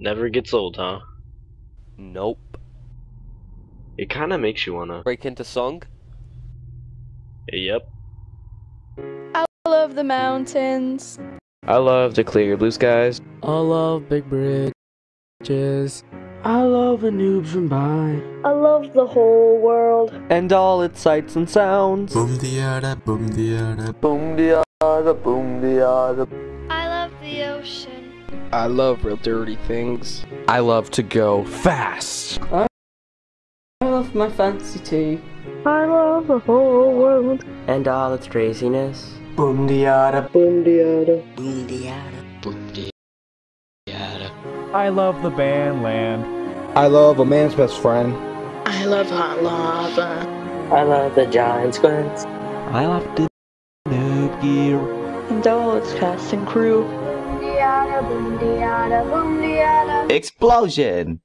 Never gets old, huh? Nope. It kind of makes you wanna. Break into song? Yep. I love the mountains. I love the clear blue skies. I love big bridges. I love the noobs from by. I love the whole world. And all its sights and sounds. Boom diada, boom diada, Boom diada, boom diada. I love the ocean. I love real dirty things. I love to go fast. I love my fancy tea. I love the whole world. And all its craziness. Boom diada, Boom diada. Boom diada. Boom diada. I love the band land. I love a man's best friend. I love hot lava. I love the giant squids. I love the noob gear. And all its cast and crew. Explosion!